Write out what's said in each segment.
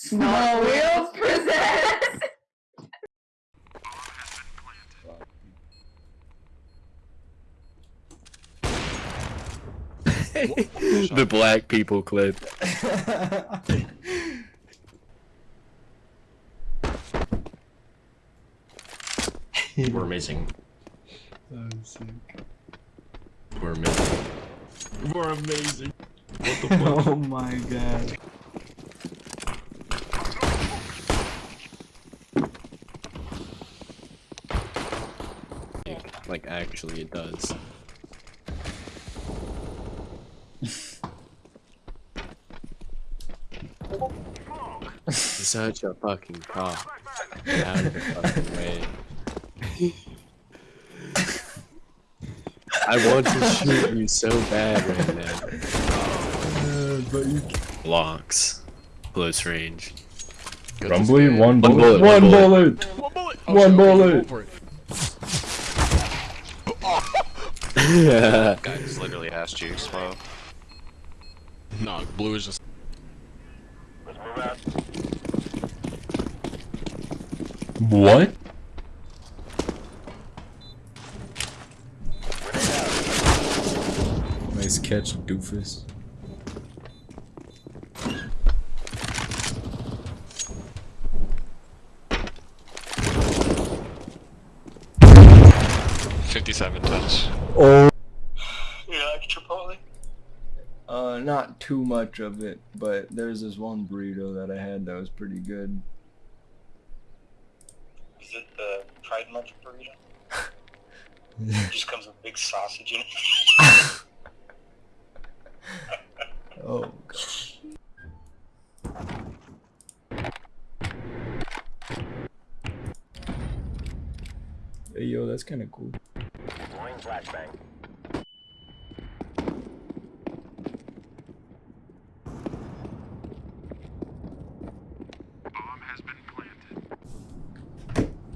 Small Wheels presents. the black people clip. We're amazing. That was sick. We're amazing. We're amazing. What the fuck? Oh my god. Like, actually, it does. Such a fucking cop. Get out of the fucking way. I want to shoot you so bad right now. Uh, but you Blocks. Close range. Rumbly, one One bullet. bullet, One one bullet. One bullet. One bullet. Guy just literally asked you, slow. No, blue is just. What? Nice catch, doofus. Fifty-seven touch. Oh. You like Chipotle? Uh, not too much of it, but there's this one burrito that I had that was pretty good. Is it the Pride Month burrito? It just comes with big sausage in it. Oh god. Hey yo, that's kind of cool.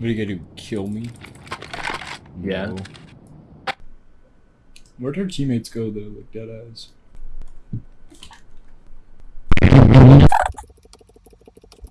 What are you gonna do? Kill me? Yeah. No. Where'd her teammates go though? Like dead eyes.